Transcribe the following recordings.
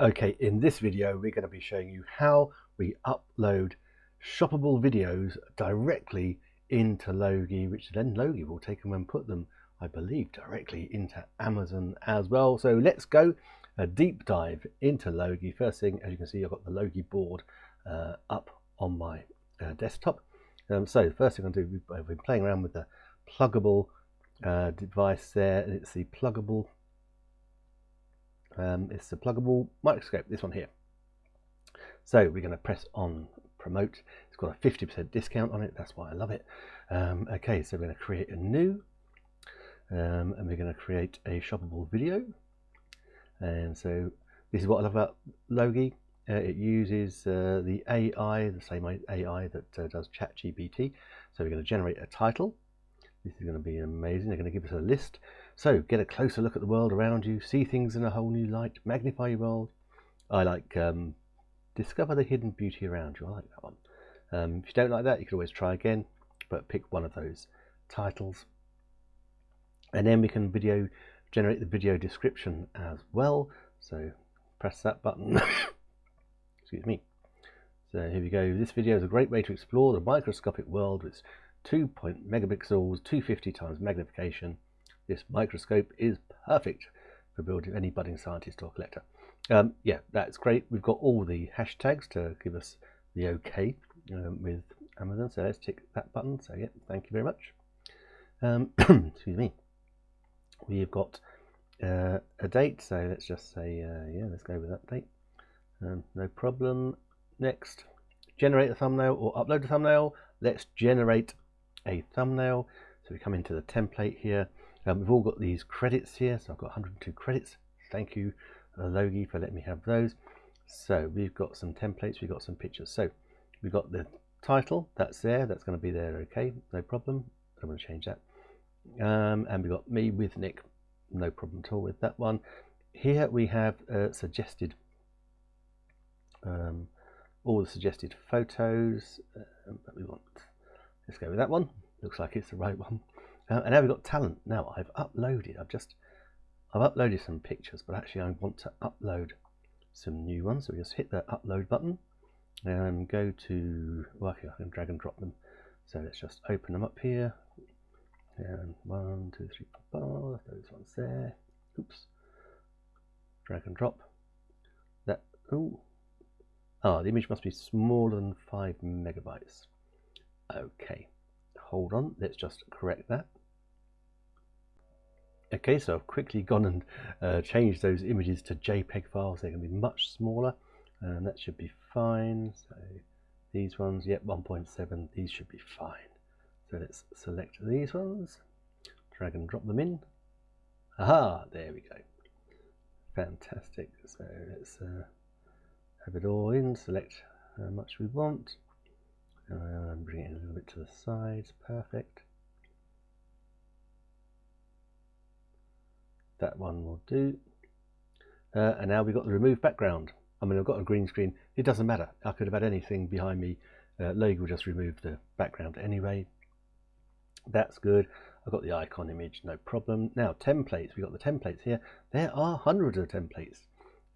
Okay, in this video we're going to be showing you how we upload shoppable videos directly into Logi, which then Logi will take them and put them, I believe, directly into Amazon as well. So let's go a deep dive into Logi. First thing, as you can see, I've got the Logi board uh, up on my uh, desktop. Um, so first thing I'm going to do, we've been playing around with the Plugable uh, device there, it's the Plugable um, it's the Plugable microscope, this one here. So we're going to press on promote. It's got a 50% discount on it. That's why I love it. Um, okay, so we're going to create a new um, and we're going to create a shoppable video. And so this is what I love about Logi. Uh, it uses uh, the AI, the same AI that uh, does ChatGPT. So we're going to generate a title. This is going to be amazing. They're going to give us a list so get a closer look at the world around you, see things in a whole new light, magnify your world. I like um, discover the hidden beauty around you. I like that one. Um, if you don't like that, you can always try again, but pick one of those titles. And then we can video generate the video description as well. So press that button. Excuse me. So here we go. This video is a great way to explore the microscopic world with 2 megapixels, 250 times magnification, this microscope is perfect for building any budding scientist or collector. Um, yeah, that's great. We've got all the hashtags to give us the okay um, with Amazon. So let's tick that button. So yeah, thank you very much. Um, excuse me. We've got uh, a date. So let's just say, uh, yeah, let's go with that date. Um, no problem. Next, generate a thumbnail or upload a thumbnail. Let's generate a thumbnail. So we come into the template here. Um, we've all got these credits here, so I've got 102 credits. Thank you, Logi, for letting me have those. So we've got some templates, we've got some pictures. So we've got the title, that's there, that's going to be there, okay, no problem. I'm going to change that. Um, and we've got me with Nick, no problem at all with that one. Here we have uh, suggested, um, all the suggested photos um, that we want. Let's go with that one. Looks like it's the right one. Uh, and now we've got talent. Now I've uploaded, I've just, I've uploaded some pictures, but actually I want to upload some new ones. So we just hit the upload button and go to, well, I can drag and drop them. So let's just open them up here. And one, two, three, four, those ones there. Oops. Drag and drop. That, oh, ah, the image must be smaller than five megabytes. Okay, hold on, let's just correct that. Okay, so I've quickly gone and uh, changed those images to JPEG files. They're going to be much smaller, and that should be fine. So these ones, yep, 1.7, these should be fine. So let's select these ones, drag and drop them in. Aha, there we go. Fantastic. So let's uh, have it all in, select how much we want, and bring it a little bit to the sides, perfect. that one will do. Uh, and now we've got the remove background. I mean, I've got a green screen. It doesn't matter. I could have had anything behind me. Uh, Logi will just remove the background anyway. That's good. I've got the icon image, no problem. Now, templates. We've got the templates here. There are hundreds of templates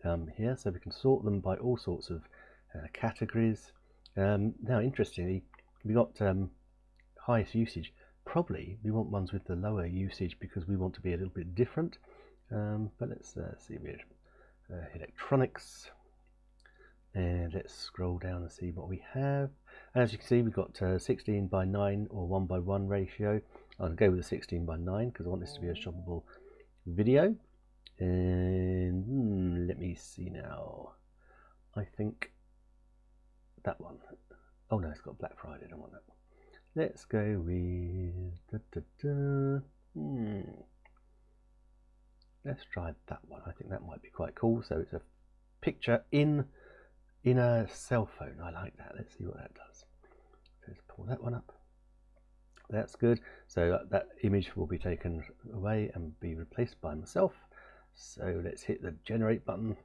um, here, so we can sort them by all sorts of uh, categories. Um, now, interestingly, we've got um, highest usage. Probably we want ones with the lower usage because we want to be a little bit different. Um, but let's uh, see, we uh, electronics, and let's scroll down and see what we have. As you can see, we've got uh, 16 by 9 or 1 by 1 ratio. I'll go with the 16 by 9 because I want this to be a shoppable video. And hmm, let me see now. I think that one. Oh no, it's got Black Friday. I don't want that one. Let's go with da, da, da. Hmm. Let's try that one. I think that might be quite cool. So it's a picture in in a cell phone. I like that. Let's see what that does. Let's pull that one up. That's good. So that image will be taken away and be replaced by myself. So let's hit the generate button.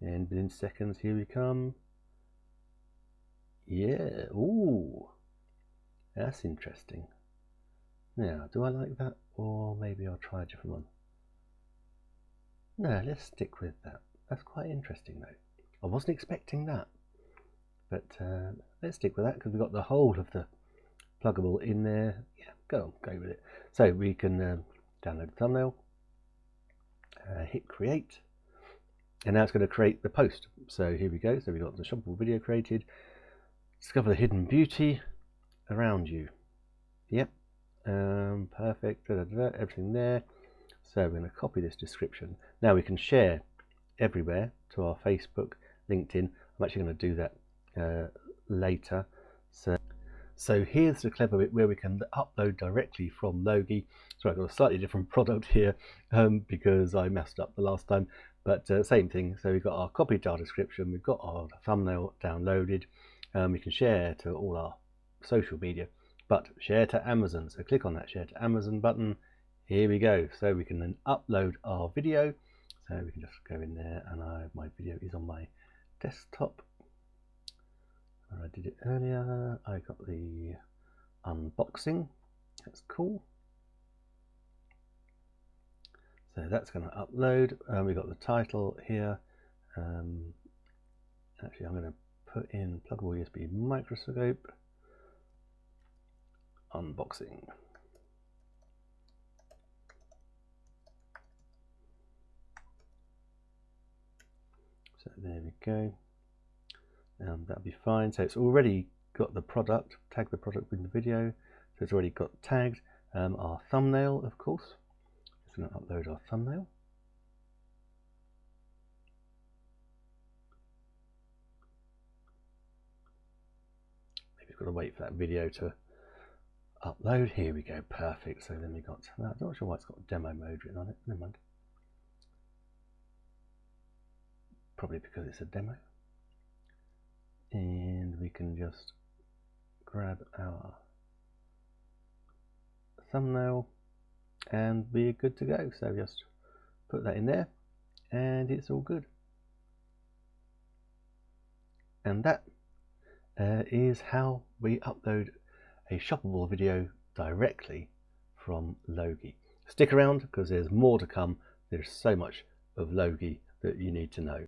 And within seconds, here we come. Yeah, ooh, that's interesting. Now, do I like that? Or maybe I'll try a different one. No, let's stick with that. That's quite interesting though. I wasn't expecting that. But uh, let's stick with that because we've got the whole of the Plugable in there. Yeah, go on, go with it. So we can um, download the thumbnail, uh, hit create, and now it's going to create the post. So here we go. So we've got the shoppable video created. Discover the hidden beauty around you. Yep, um, perfect. Da, da, da, everything there. So we're going to copy this description. Now we can share everywhere to our Facebook, LinkedIn. I'm actually going to do that uh, later. So, so here's the clever bit where we can upload directly from Logi. So I've got a slightly different product here um, because I messed up the last time, but uh, same thing. So we've got our copy our description, we've got our thumbnail downloaded. Um, we can share to all our social media, but share to Amazon. So click on that share to Amazon button. Here we go. So we can then upload our video. So we can just go in there and I, my video is on my desktop I did it earlier. I got the unboxing. That's cool. So that's going to upload. Um, we've got the title here. Um, actually, I'm going to put in Plugable USB microscope unboxing. So there we go um, that'll be fine so it's already got the product tag the product in the video so it's already got tagged um, our thumbnail of course going to upload our thumbnail. Maybe we've got to wait for that video to upload. Here we go perfect. So then we got that. I'm not sure why it's got demo mode written on it. Never mind. Probably because it's a demo. And we can just grab our thumbnail and we're good to go so just put that in there and it's all good and that uh, is how we upload a shoppable video directly from Logi. Stick around because there's more to come. There's so much of Logi that you need to know.